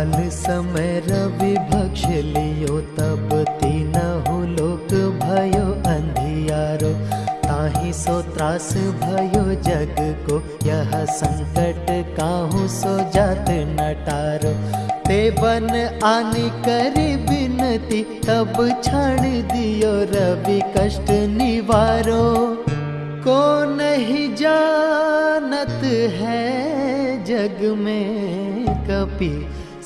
काल समय रवि भक्ष लियो, तब तीनहु लोक भयो अंधियारो ताही सो त्रास भयो जग को। यह संकट काहू सो जात नटारो। ते बन आनी करी बिनती, तब छाड़ दियो रवि कष्ट निवारो। को नहीं जानत है जग में कपि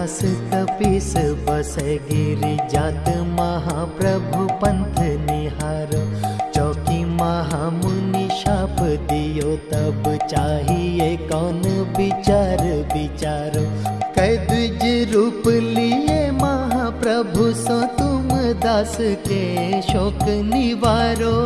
की त्रास कपीस बसे गिरी जात महाप्रभु पंथ निहारो। चौकी महामुनि शाप दियो तब चाहिए कौन विचार विचारो। कै द्विज रूप लिए महाप्रभु सो तुम दास के शोक निवारो।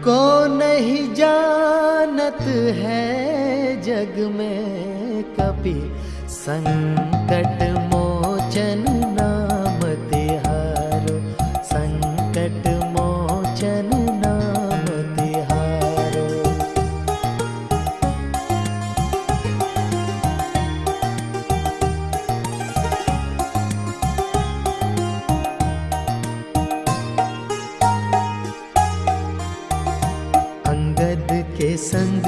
को नहीं जानत है जग में कपि संकट मोचन नाम तिहारो संकट मोचन नाम तिहारो अंगद के संग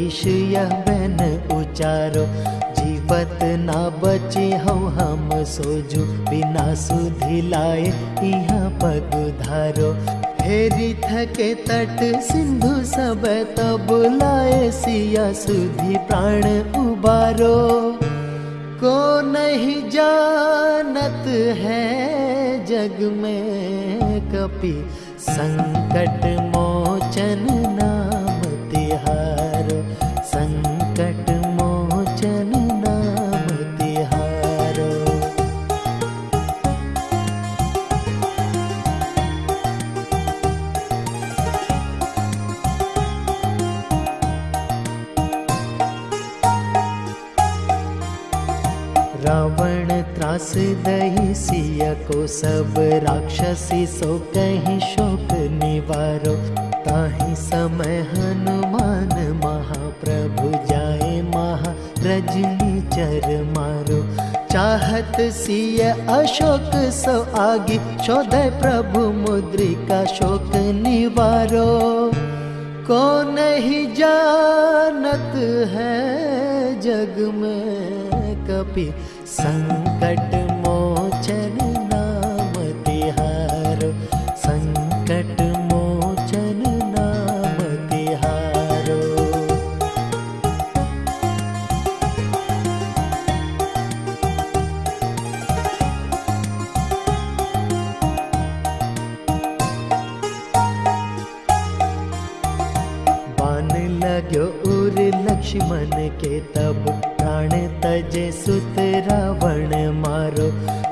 कपीश यह बैन उचारो, जीवत ना बचे हो हम सोजू, बिना सुधि लाए यहाँ पग धारो। हेरी थके तट सिंधु सब तब लाए सिया सुधि प्राण उबारो। को नहीं जानत है जग में कपि संकट मोचन रावण त्रास दही सिया को सब राक्षसी सो कहीं शोक निवारो। ताहि समय हनुमान महाप्रभु जाए महा रजनी चर मारो। चाहत सिय अशोक सो आगे शोधय प्रभु मुद्रिका शोक निवारो। को नहीं जानत अपि सङ्कटमोचन नाम हारो सङ्कट मोचन बन् लग उर् लमण के तब प्राण तजे सुत रावण मारो।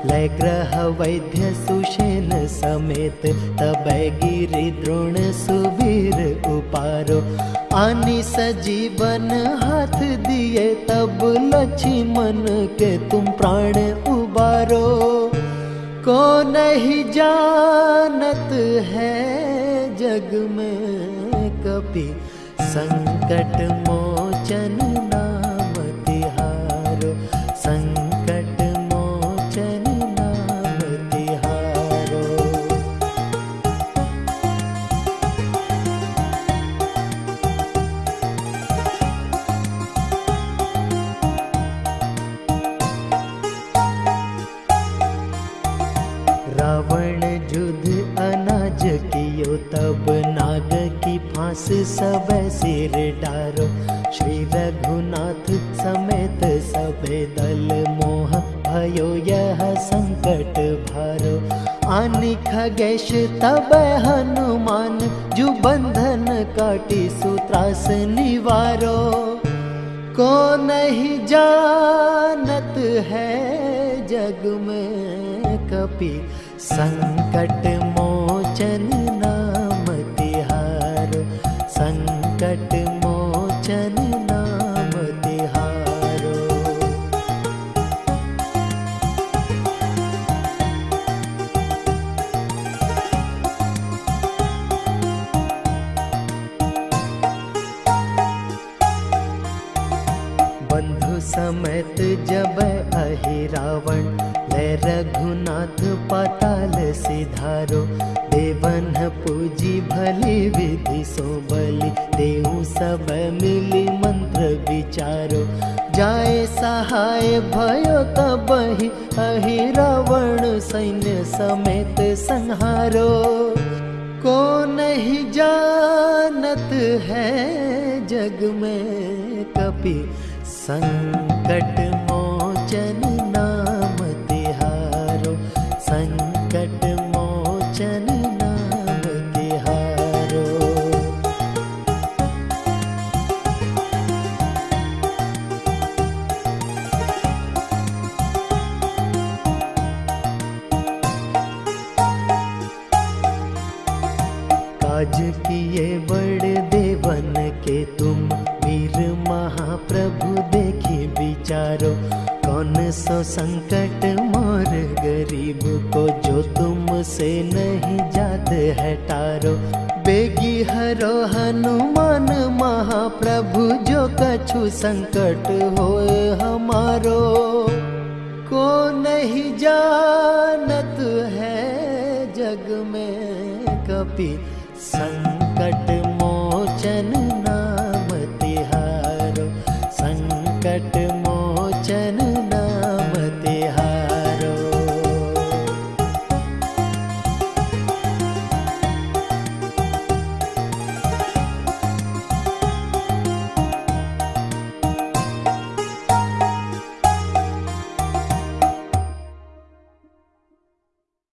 लय ग्रह वैद्य सुषेन समेत तब गिरि द्रोण सुवीर उपारो। आनी सजीवन हाथ दिए तब लक्ष्मण के तुम प्राण उबारो। को नहीं जानत है जग में कपि संकट मोचन रावण युद्ध अनाज कियो, तब नाग की फांस सब सिर डारो। श्री रघुनाथ समेत सब दल मोह भयो, यह संकट भारो। आनि खगेश, तब हनुमान जु बंधन काटी सूत्रास निवारो। को नहीं जानत है जग में कपि संकट मोचन बंधु जब अहि रावण ले रघुनाथ पाताल सिधारो, देवन पूजी भली विधि सो बलि देहु सब मिली मंत्र विचारो। जाए सहाय भयो तबहि अहि रावण सैन्य समेत संहारो। को नहीं जानत है जग में कपि संकट मोचन सो संकट मोर गरीब को जो तुम से नहीं जात है टारो। बेगी हरो हनुमान महाप्रभु जो कछु संकट हो हमारो। को नहीं जानत है जग में कपि संकट मोचन